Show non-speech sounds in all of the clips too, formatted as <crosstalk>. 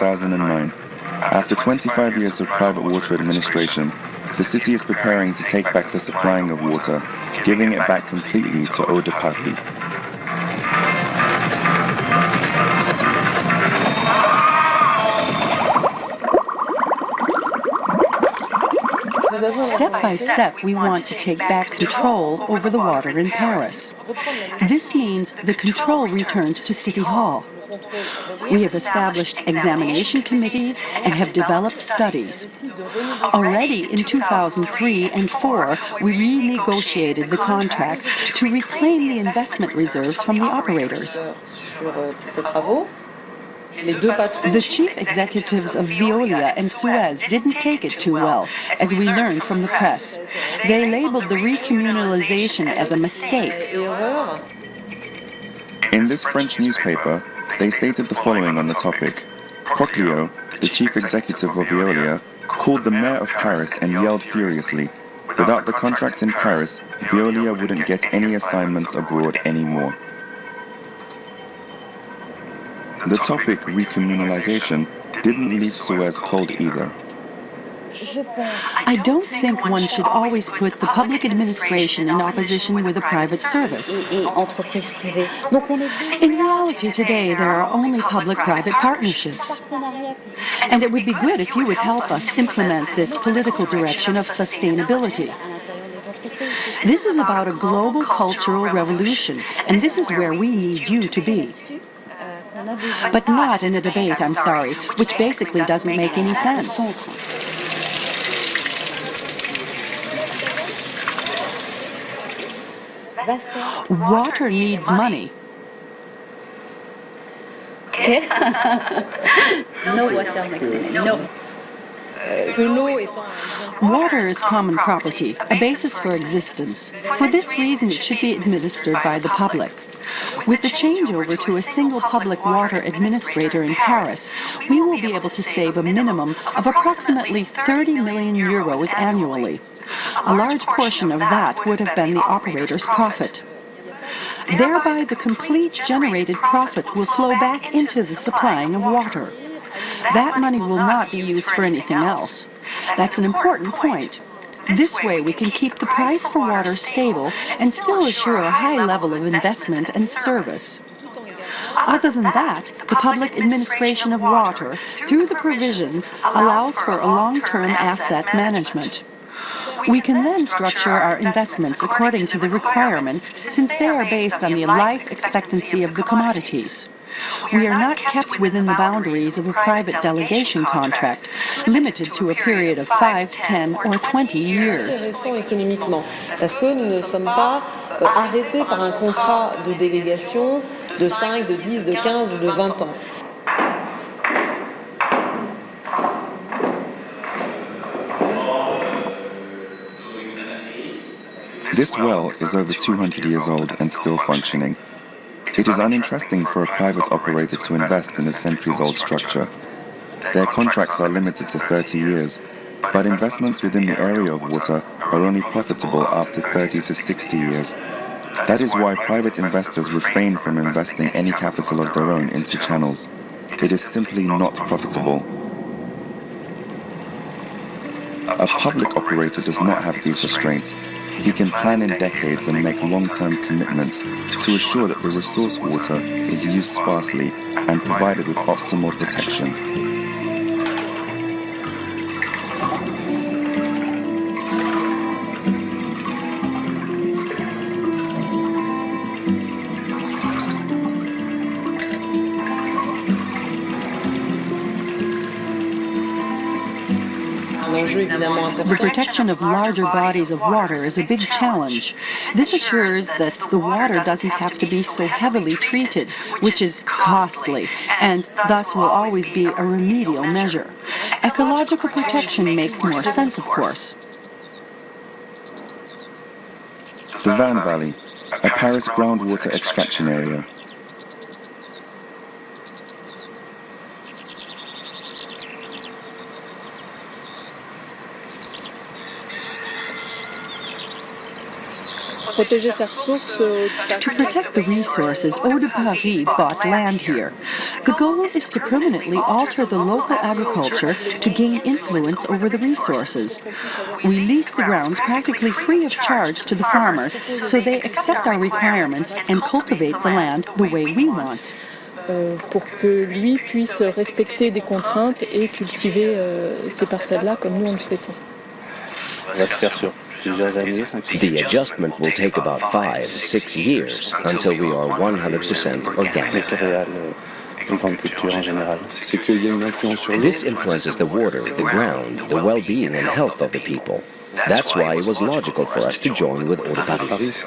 2009. After 25 years of private water administration, the city is preparing to take back the supplying of water, giving it back completely to Eau Step by step, we want to take back control over the water in Paris. This means the control returns to City Hall. We have established examination committees and have developed studies. Already in 2003 and 4, we renegotiated the contracts to reclaim the investment reserves from the operators. Euh, The chief executives of Veolia and Suez didn't take it too well, as we learned from the press. They labeled the recommunalization as a mistake. In this French newspaper, they stated the following on the topic. Proglio, the chief executive of Veolia, called the mayor of Paris and yelled furiously, without the contract in Paris, Veolia wouldn't get any assignments abroad anymore. The topic recommunalization didn't leave Suez cold either. I don't think one should always put the public administration in opposition with a private service. In reality today, there are only public-private partnerships. And it would be good if you would help us implement this political direction of sustainability. This is about a global cultural revolution, and this is where we need you to be. But not in a debate, I'm sorry, which basically doesn't make any sense. Water needs money. <laughs> no uh, water makes money. No. Water is common property, a basis for existence. For this reason, it should be administered by the public. With the changeover to a single public water administrator in Paris, we will be able to save a minimum of approximately 30 million euros annually. A large portion of that would have been the operator's profit. Thereby, the complete generated profit will flow back into the supplying of water. That money will not be used for anything else. That's an important point. This way we can keep the price for water stable and still assure a high level of investment and service. Other than that, the public administration of water, through the provisions, allows for a long-term asset management. We can then structure our investments according to the requirements since they are based on the life expectancy of the commodities. We are not kept within the boundaries of a private delegation contract, limited to a period of 5, 10 or 20 years. économiquement, parce que nous ne sommes pas euh, arrêtés par un contrat de délégation de 5, de 10, de 15 ou de 20 ans. This well is over 200 years old and still functioning. It is uninteresting for a private operator to invest in a centuries-old structure. Their contracts are limited to 30 years, but investments within the area of water are only profitable after 30 to 60 years. That is why private investors refrain from investing any capital of their own into channels. It is simply not profitable. A public operator does not have these restraints. He can plan in decades and make long-term commitments to assure that the resource water is used sparsely and provided with optimal protection. The protection of larger bodies of water is a big challenge. This assures that the water doesn't have to be so heavily treated, which is costly, and thus will always be a remedial measure. Ecological protection makes more sense, of course. The Vanne Valley, a Paris groundwater extraction area. Protéger sa ressource, euh, To protect the resources, Eau de Paris bought land here. The goal is to permanently alter the local agriculture to gain influence over the resources. We lease the grounds practically free of charge to the farmers, so they accept our requirements and cultivate the land the way we want. euh, pour que lui puisse respecter des contraintes et cultiver euh, ces parcelles-là comme nous on le souhaitons. Va se faire sur plusieurs années, 5 The adjustment will take about five, six years until we are 100% organic. céréales, les grandes uh, cultures en général. C'est qu'il y a une influence sur l'eau. This influences the water, the ground, the well-being and health of the people. That's why it was logical for us to join with Eau de Paris.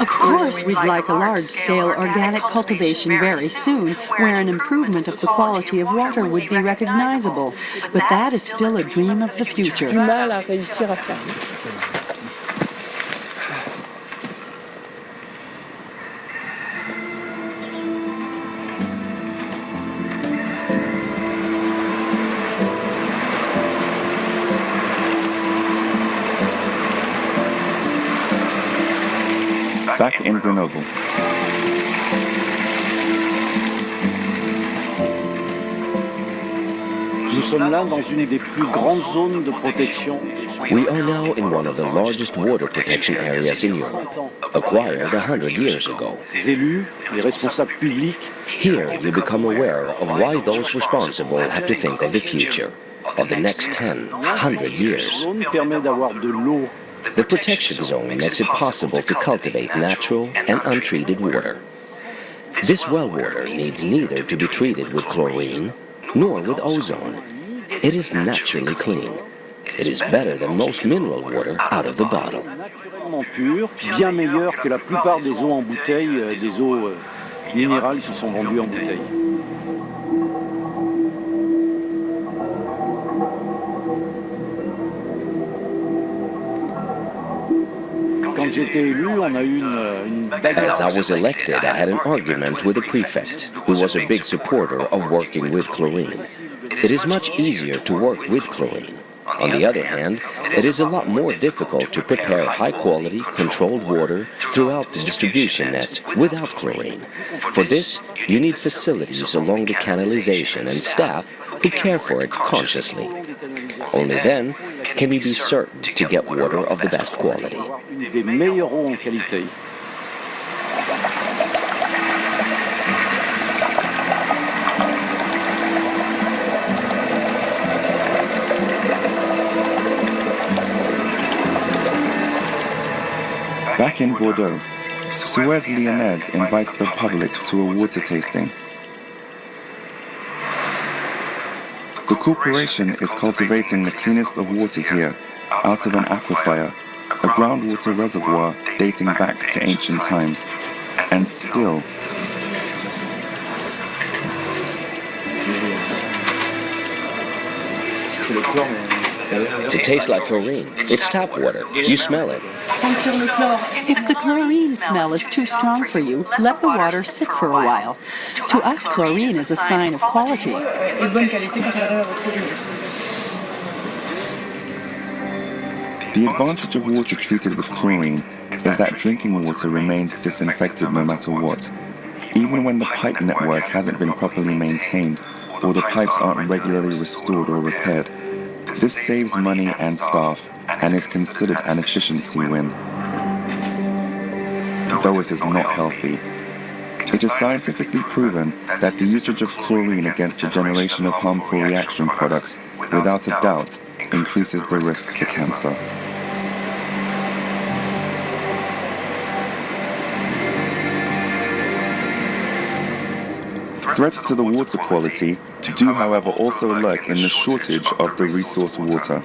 Of course, we'd like a large-scale organic cultivation very soon, where an improvement of the quality of water would be recognizable. But that is still a dream of the future. Plus grandes zones de protection. We are now in one of the largest water protection areas in Europe, acquired a hundred years ago. Les élus, les responsables publics Here you become aware of why those responsible have to think of the future, of the next 10, 100 years. The protection zone makes it possible to cultivate natural and untreated water. This well water needs neither to be treated with chlorine nor with ozone. It is naturally clean. It is better than most mineral water out of the bottle. bien meilleure que la plupart des eaux en bouteille, euh, des eaux euh, minérales qui sont vendues en bouteille. Quand j'étais élu, on a eu une, une belle As I was elected, I had an argument with the prefect, who was a big supporter of working with chlorine. It is much easier to work with chlorine. On the other hand, it is a lot more difficult to prepare high-quality, controlled water throughout the distribution net without chlorine. For this, you need facilities along the canalization and staff who care for it consciously. Only then can we be certain to get water of the best quality. Des meilleures eaux en qualité. Back in Bordeaux, Suez Lyonnaise invites the public to a water tasting. The corporation is cultivating the cleanest of waters here, out of an aquifer, a groundwater reservoir dating back to ancient times. And still, It tastes like chlorine. It's tap water. You smell it. If the chlorine smell is too strong for you, let the water sit for a while. To us, chlorine is a sign of quality. The advantage of water treated with chlorine is that drinking water remains disinfected no matter what. Even when the pipe network hasn't been properly maintained or the pipes aren't regularly restored or repaired. This saves money and staff and is considered an efficiency win. Though it is not healthy, it is scientifically proven that the usage of chlorine against the generation of harmful reaction products, without a doubt, increases the risk for cancer. Threats to the water quality do, however, also lurk in the shortage of the resource water.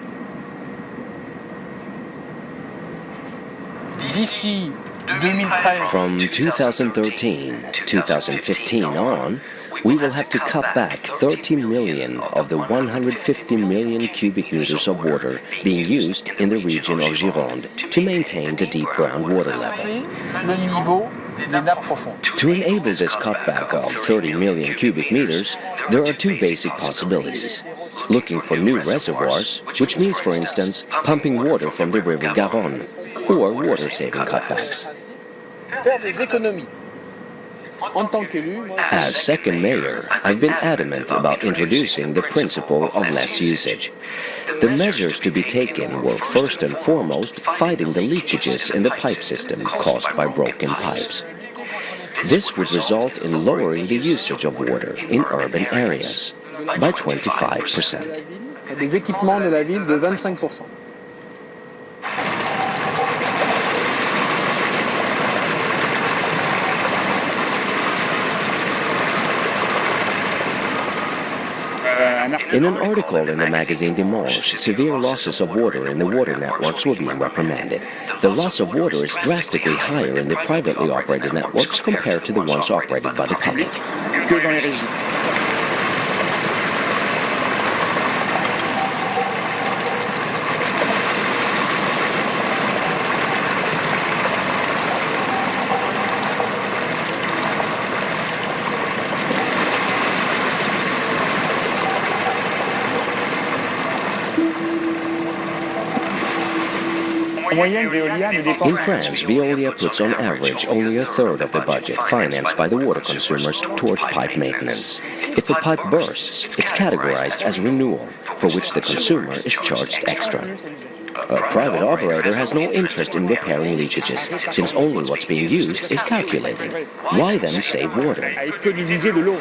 From 2013, 2015 on, we will have to cut back 30 million of the 150 million cubic meters of water being used in the region of Gironde to maintain the deep groundwater level. Le niveau des nappes profondes. To enable this cutback of 30 million cubic meters, there are two basic possibilities. Looking for new reservoirs, which means, for instance, pumping water from the river Garonne, or water-saving cutbacks. As second mayor, I've been adamant about introducing the principle of less usage. The measures to be taken were first and foremost fighting the leakages in the pipe system caused by broken pipes. This would result in lowering the usage of water in urban areas by 25%. des équipements de la ville de 25%. In an article in the magazine Dimanche, severe losses of water in the water networks were being reprimanded. The loss of water is drastically higher in the privately operated networks compared to the ones operated by the public. Que dans les régies. En moyenne, Veolia ne dépense In France, Veolia puts on average only a third of the budget financed by the water consumers towards pipe maintenance. If a pipe bursts, it's categorized as renewal, for which the consumer is charged extra. A private operator has no interest in repairing leakages, since only what's being used is calculated. Why then save water? à économiser de l'eau.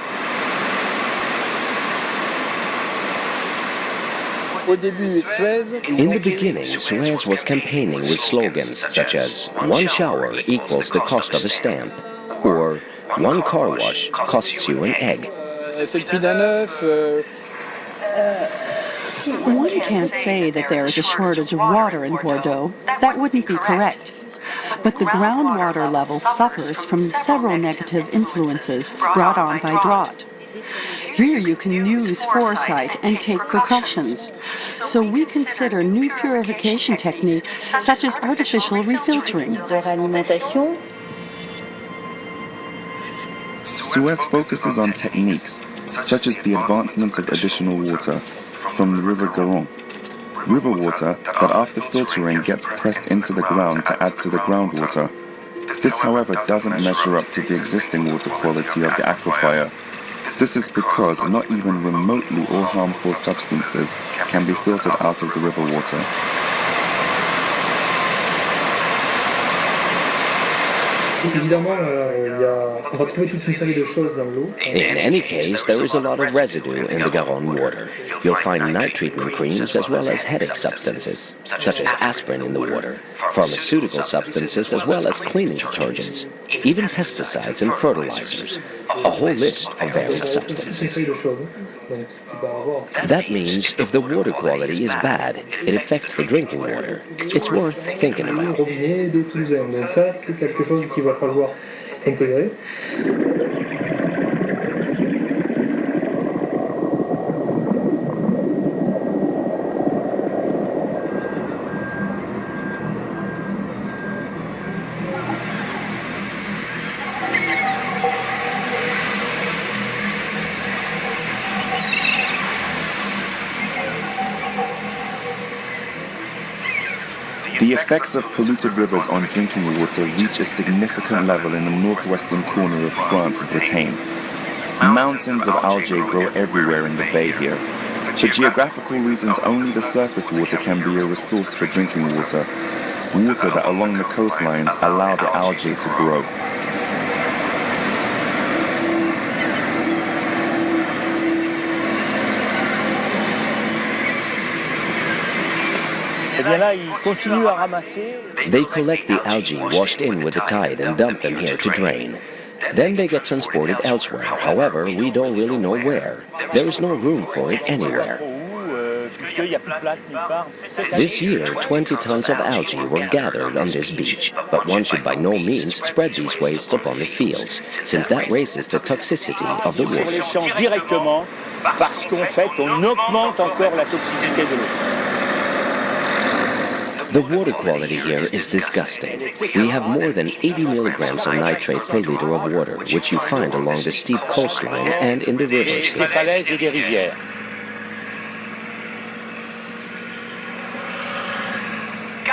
Au début, Suez, In the beginning, Suez was campaigning with slogans such as one shower equals the cost of a stamp, or one car wash costs you an egg. euh, c'est le prix d'un œuf. One can't say that there is a shortage of water in Bordeaux. That wouldn't be correct. But the groundwater level suffers from several negative influences brought on by drought. Here you can use foresight and take precautions. So we consider new purification techniques such as artificial refiltering. de. Suez focuses on techniques such as the advancement of additional water from the River Garonne. River water that after filtering gets pressed into the ground to add to the groundwater. This, however, doesn't measure up to the existing water quality of the aquifer. This is because not even remotely all harmful substances can be filtered out of the river water. Évidemment, euh, il y a- on va trouver toute une série de choses dans l'eau. In any case, there is a lot of residue in the Garonne water. You'll find night treatment creams as well as headache substances, such as aspirin in the water, pharmaceutical substances as well as cleaning detergents, even pesticides and fertilizers, a whole list of varied substances. série de choses. Donc, ce qui va avoir. That means if the water quality is bad, it affects the drinking water. It's worth thinking about. Effects of polluted rivers on drinking water reach a significant level in the northwestern corner of France, and Bretagne. Mountains of algae grow everywhere in the bay here. For geographical reasons, only the surface water can be a resource for drinking water. Water that along the coastlines allow the algae to grow. They collect the algae washed in with the tide and dump them here to drain. Then they get transported elsewhere. However, we don't really know where. There is no room for it anywhere. Où, puisqu'il n'y a plus de place nulle part. Cette This year, 20 tons of algae were gathered on this beach, but one should by no means spread these wastes upon the fields, since that raises the toxicity of the sur les water. champs directement parce qu'en fait, on augmente encore la toxicité de l'eau. The water quality here is disgusting. We have more than 80 milligrams of nitrate per liter of water, which you find along the steep coastline and in the rivers here. falaises et des rivières.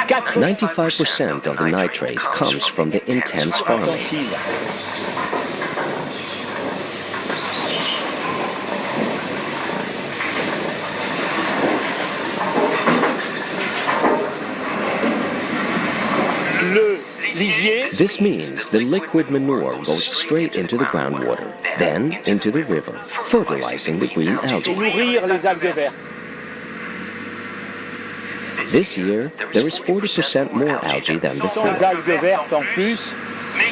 95% of the nitrate comes from the intense farming. This means the liquid manure goes straight into the groundwater, then into the river, fertilizing the green algae. nourrir les algues vertes. This year, there is 40% more algae than before. d'algues vertes en plus.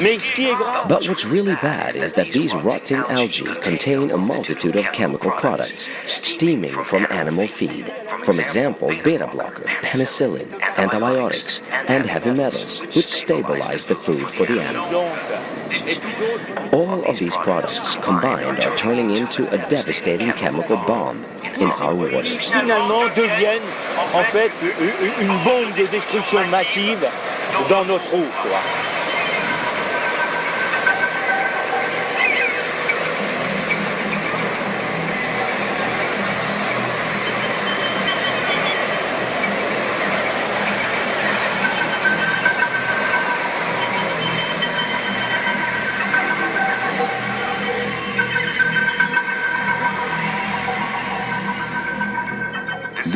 Mais ce qui est grave, But what's really bad is that these rotting algae contain a multitude of chemical products, steaming from animal feed. For example, beta blocker, penicillin, antibiotics, and heavy metals, which stabilize the food for the animal. All of these products combined are turning into a devastating chemical bomb in our waters.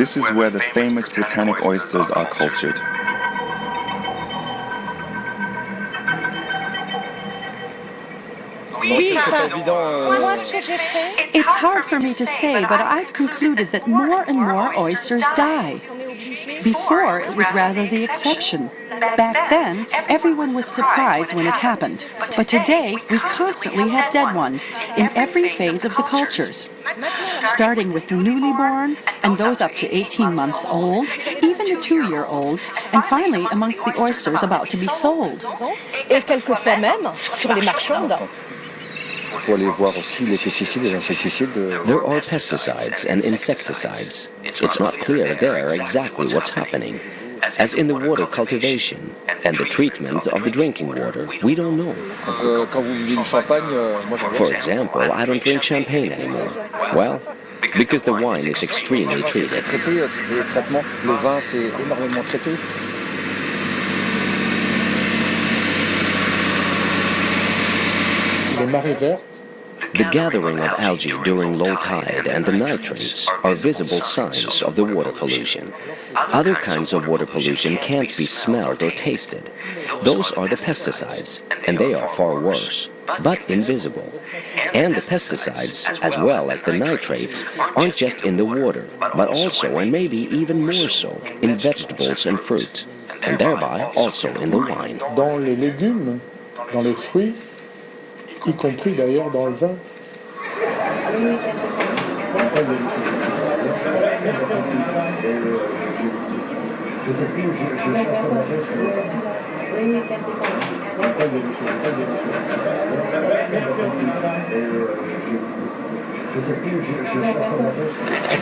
This is where the famous Britannic oysters are cultured. It's hard for me to say, but I've concluded that more and more oysters die. Before, it was rather the exception. Back then, everyone was surprised when it happened. But today, we constantly have dead ones in every phase of the cultures. Starting with the newly born and those up to 18 months old, even the two-year-olds, and finally amongst the oysters about to be sold. Et quelquefois même sur les. There are pesticides and insecticides. It's not clear there exactly what's happening. As in the water cultivation and the treatment of the drinking water, we don't know. Euh, quand vous buvez du champagne, euh, For example, I don't drink champagne anymore. Well, because the wine is extremely treated. The gathering of algae during low tide and the nitrates are visible signs of the water pollution. Other kinds of water pollution can't be smelled or tasted. Those are the pesticides, and they are far worse, but invisible. And the pesticides, as well as the nitrates, aren't just in the water, but also, and maybe even more so, in vegetables and fruit, and thereby also in the wine. dans les légumes, dans les fruits, y compris d'ailleurs dans le vin.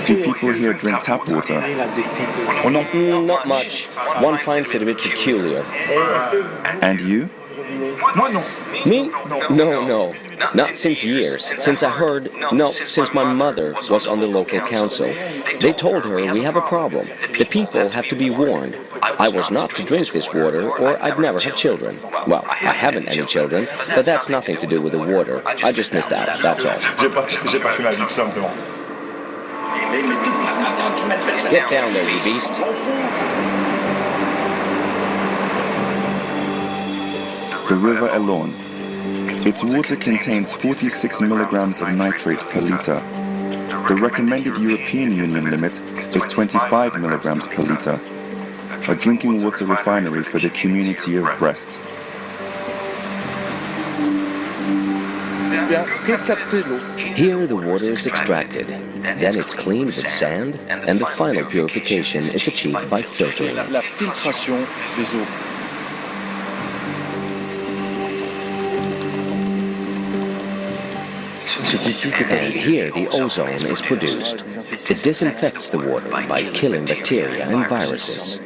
Do people here drink tap water? Not much. One finds it a bit peculiar. And you? Me? No, no. Not since years. Since I heard, no, since my mother was on the local council. They told her we have a problem. The people have to be warned. I was not to drink this water or I'd never have children. Well, I haven't any children, but that's nothing to do with the water. I just missed out, that's all. J'ai pas, j'ai pas fait ma vie tout simplement. Get down there, you beast. The River Elorn. Its water contains 46 milligrams of nitrate per liter. The recommended European Union limit is 25 milligrams per liter. A drinking water refinery for the community of Brest. C'est que capter l'eau. Here the water is extracted, then it's cleaned with sand, and the final purification is achieved by filtering And here the ozone is produced. It disinfects the water by killing bacteria and viruses.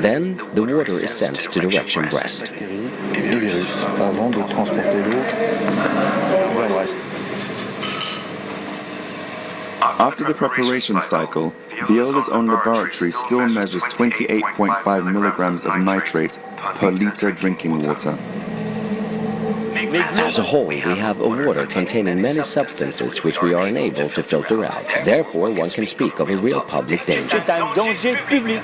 Then the water is sent to direction Brest. Les virus avant de transporter l'eau vers Brest. After the preparation cycle, Veolia's own laboratory still measures 28.5 milligrams of nitrate per liter drinking water. As a whole, we have a water containing many substances which we are unable to filter out. Therefore, one can speak of a real public danger. C'est un danger public.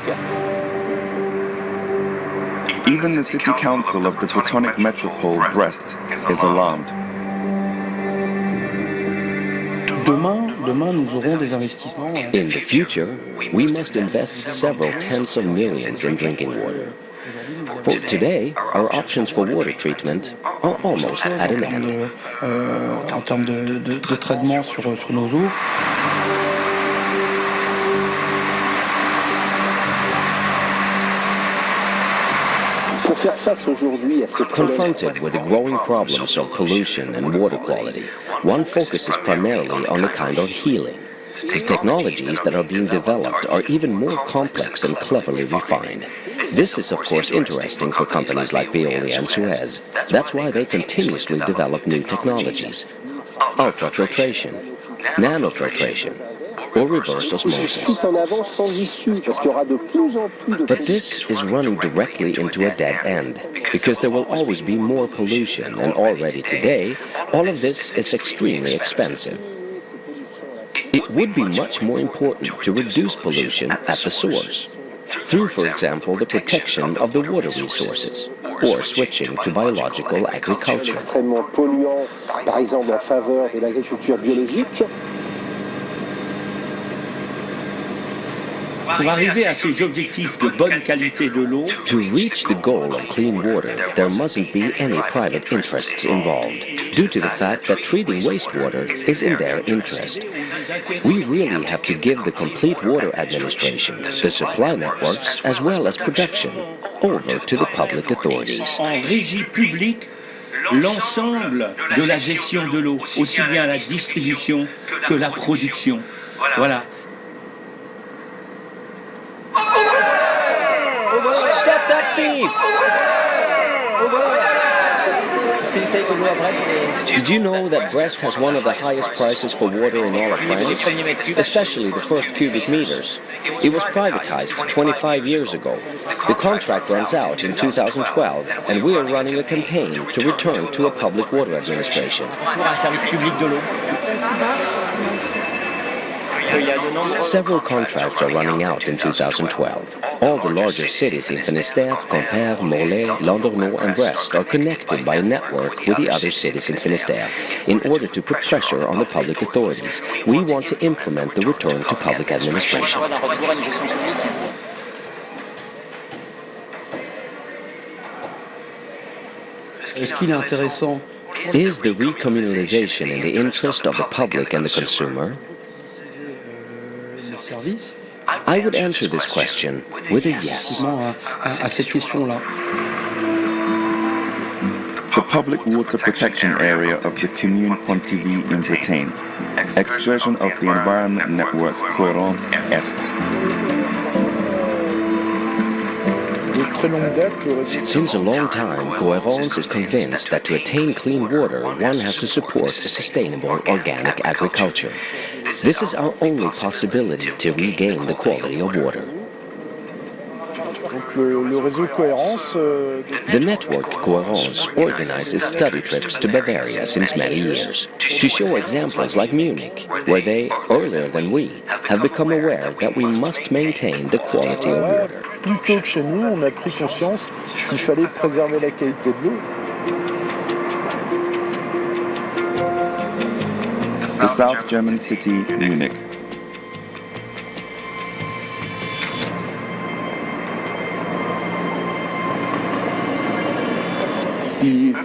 Even the city council of the Protonic Metropole, Brest, is alarmed. Demain, demain, nous aurons des investissements. In the future, we must invest several tens of millions in drinking water. For today, our options for water treatment are almost at an end. de, euh, en termes de, de- de traitement sur, sur nos eaux. Pour faire face aujourd'hui à ces problèmes, Confronted with the growing problems of pollution and water quality, one focuses primarily on a kind of healing. The technologies that are being developed are even more complex and cleverly refined. This is of course interesting for companies like Veolia and Suez. That's why they continuously develop new technologies. Ultrafiltration, nanofiltration, or reverse osmosis. tout en avant sans issue, parce qu'il y aura de plus en plus de But this is running directly into a dead end, because there will always be more pollution, and already today, all of this is extremely expensive. It would be much more important to reduce pollution at the source, through, for example, the protection of the water resources, or switching to biological agriculture. Pour arriver à ces objectifs de bonne qualité de l'eau, To reach the goal of clean water, there mustn't be any private interests involved, due to the fact that treating wastewater is in their interest. We really have to give the complete water administration, the supply networks, as well as production, over to the public authorities. en régie publique, l'ensemble de la gestion de l'eau, aussi bien la distribution que la production. Voilà. Did you know that Brest has one of the highest prices for water in all of France? Especially the first cubic meters. It was privatized 25 years ago. The contract runs out in 2012, and we are running a campaign to return to a public water administration. Several contracts are running out in 2012. All the larger cities in Finistère, Quimper, Morlaix, Landerneau and Brest are connected by a network with the other cities in Finistère in order to put pressure on the public authorities. We want to implement the return to public administration. d'un retour à une gestion publique. Est-ce qu'il est intéressant Is the recommunalization in the interest of the public and the consumer? Le service I would answer this question with a yes. Uh, uh, cette question-là The public water protection area of the Commune Pontivy in Bretagne. Excursion of the environment network Cohérence Est. De très longue date, le réseau Since a long time, Cohérence is convinced that to attain clean water, one has to support a sustainable organic agriculture. This is our only possibility to regain the quality of water. Donc le, le réseau Cohérence, euh, The network Cohérence organizes study trips to Bavaria since many years to show examples like Munich, where they, earlier than we, have become aware that we must maintain the quality of water. plus tôt que chez nous, on a pris conscience qu'il fallait préserver la qualité de l'eau. The South German city, Munich.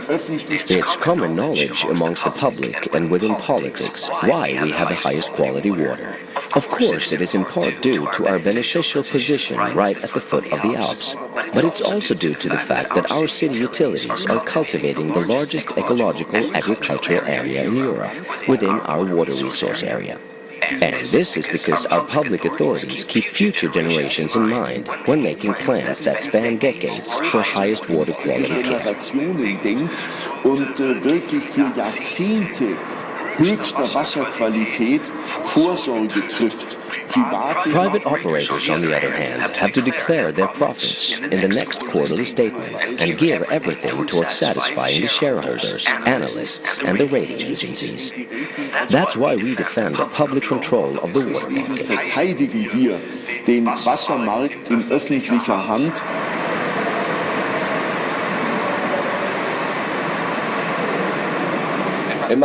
It's common knowledge amongst the public and within politics why we have the highest quality water. Of course, it is in part due to our beneficial position right at the foot of the Alps, but it's also due to the fact that our city utilities are cultivating the largest ecological agricultural area in Europe within our water resource area. And this is because our public authorities keep future generations in mind when making plans that span decades for highest water quality care. Generationen denkt und wirklich für Jahrzehnte höchster Wasserqualität Vorsorge trifft. Private Private operators, on the other hand, have to declare their profits in the next quarterly statement and gear everything towards satisfying the shareholders, analysts, and the rating agencies. That's why we defend the public control of the water market. verteidigen wir den Wassermarkt in öffentlicher Hand. Wenn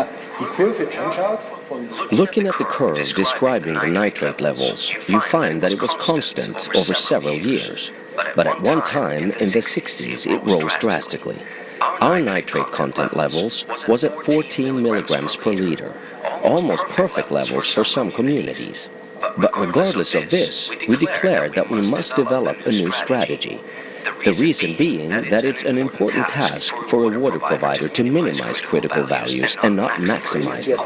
Looking at the curve describing the nitrate levels, you find that it was constant over several years. But at one time, in the 60s, it rose drastically. Our nitrate content levels was at 14 milligrams per liter, almost perfect levels for some communities. But regardless of this, we declared that we must develop a new strategy. The reason being that it's an important task for a water provider to minimize critical values and not maximize them.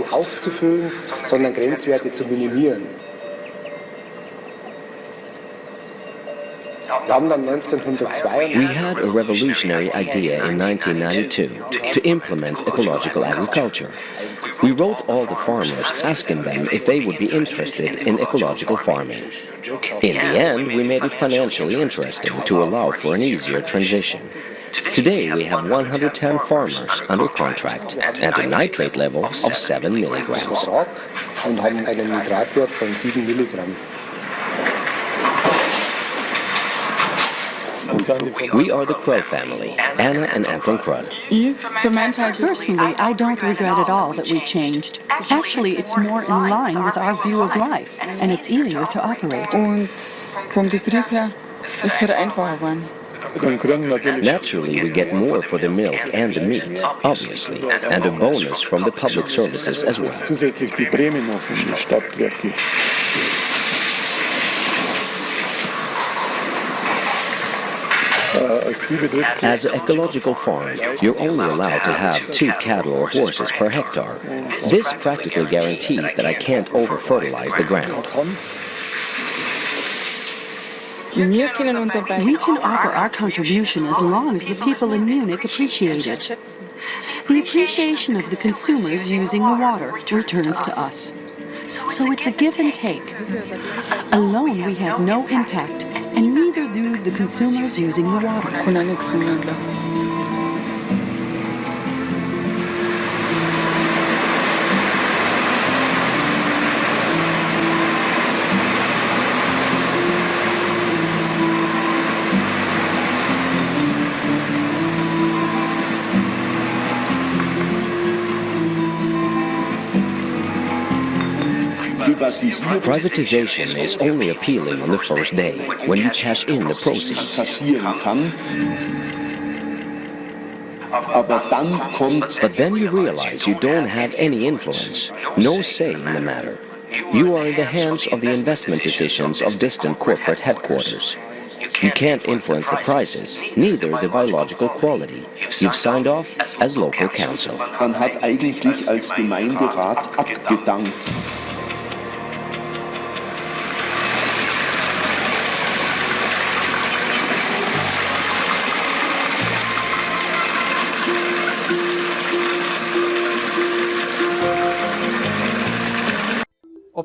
We had a revolutionary idea in 1992 to implement ecological agriculture. We wrote all the farmers asking them if they would be interested in ecological farming. In the end, we made it financially interesting to allow for an easier transition. Today, we have 110 farmers under contract and a nitrate level of 7 milligrams. We are the Crow family, Anna and Anton Krud. Personally, I don't regret at all that we changed. Actually, it's more in line with our view of life, and it's easier to operate. Und vom Betrieb her ist es einfacher geworden. Naturally, we get more for the milk and the meat, obviously, and a bonus from the public services as well. As an ecological farm, you're only allowed to have two cattle or horses per hectare. This practically guarantees that I can't over-fertilize the ground. We can offer our contribution as long as the people in Munich appreciate it. The appreciation of the consumers using the water returns to us. So it's a give and take. Alone we have no impact, and neither do the consumers using the water. Privatization is only appealing on the first day, when you cash in the proceeds. passieren kann. Aber dann kommt But then you realize you don't have any influence, no say in the matter. You are in the hands of the investment decisions of distant corporate headquarters. You can't influence the prices, neither the biological quality. You've signed off as local council. man hat eigentlich als Gemeinderat abgedankt.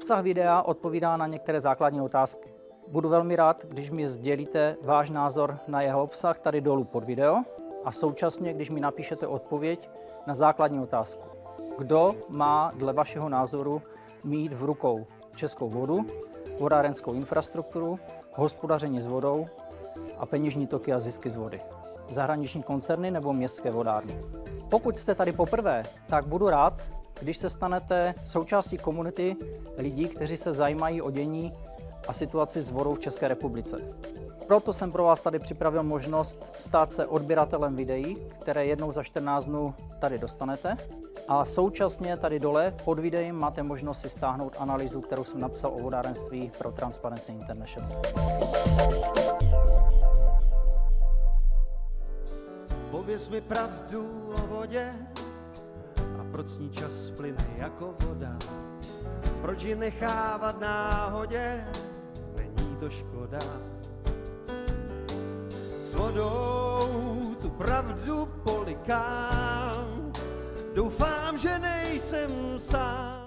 Obsah videa odpovídá na některé základní otázky. Budu velmi rád, když mi sdělíte váš názor na jeho obsah tady dolů pod video a současně, když mi napíšete odpověď na základní otázku. Kdo má dle vašeho názoru mít v rukou českou vodu, vodárenskou infrastrukturu, hospodaření s vodou a peněžní toky a zisky z vody? Zahraniční koncerny nebo městské vodárny? Pokud jste tady poprvé, tak budu rád, když se stanete součástí komunity lidí, kteří se zajímají o dění a situaci vodou v České republice. Proto jsem pro vás tady připravil možnost stát se odběratelem videí, které jednou za 14 dnů tady dostanete. A současně tady dole pod videem máte možnost si stáhnout analýzu, kterou jsem napsal o vodárenství pro Transparency International. Pověz mi pravdu o vodě proč ní čas plyne jako voda. proč ji nechávat náhodě, není to škoda. S vodou tu pravdu polikám, doufám, že nejsem sám.